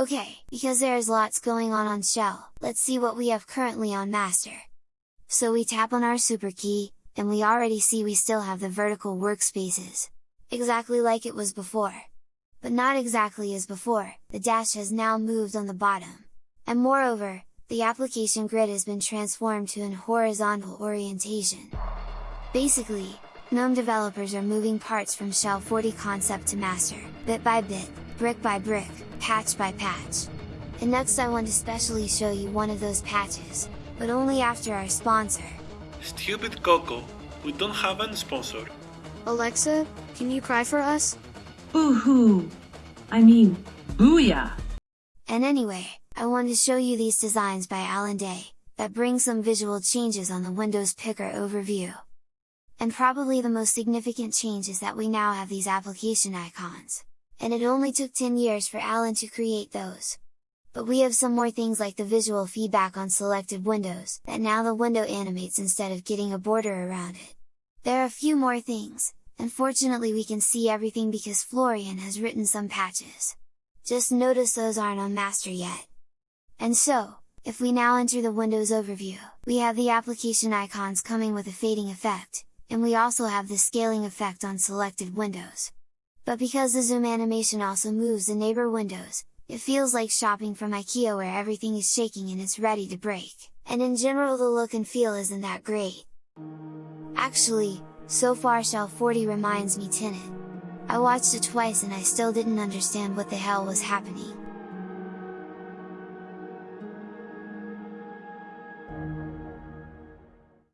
Okay, because there is lots going on on shell, let's see what we have currently on master. So we tap on our super key, and we already see we still have the vertical workspaces. Exactly like it was before. But not exactly as before, the dash has now moved on the bottom. And moreover, the application grid has been transformed to an horizontal orientation. Basically, GNOME developers are moving parts from Shell 40 concept to master, bit by bit, brick by brick, patch by patch. And next I want to specially show you one of those patches, but only after our sponsor. Stupid Coco, we don't have any sponsor. Alexa, can you cry for us? Boo-hoo! I mean, booyah! And anyway, I want to show you these designs by Allan Day, that bring some visual changes on the Windows Picker overview. And probably the most significant change is that we now have these application icons. And it only took 10 years for Allan to create those. But we have some more things like the visual feedback on selected windows, that now the window animates instead of getting a border around it. There are a few more things, and fortunately we can see everything because Florian has written some patches. Just notice those aren't on master yet. And so, if we now enter the Windows overview, we have the application icons coming with a fading effect, and we also have the scaling effect on selected windows. But because the zoom animation also moves the neighbor windows, it feels like shopping from IKEA where everything is shaking and it's ready to break, and in general the look and feel isn't that great. Actually, so far Shell 40 reminds me Tenet. I watched it twice and I still didn't understand what the hell was happening.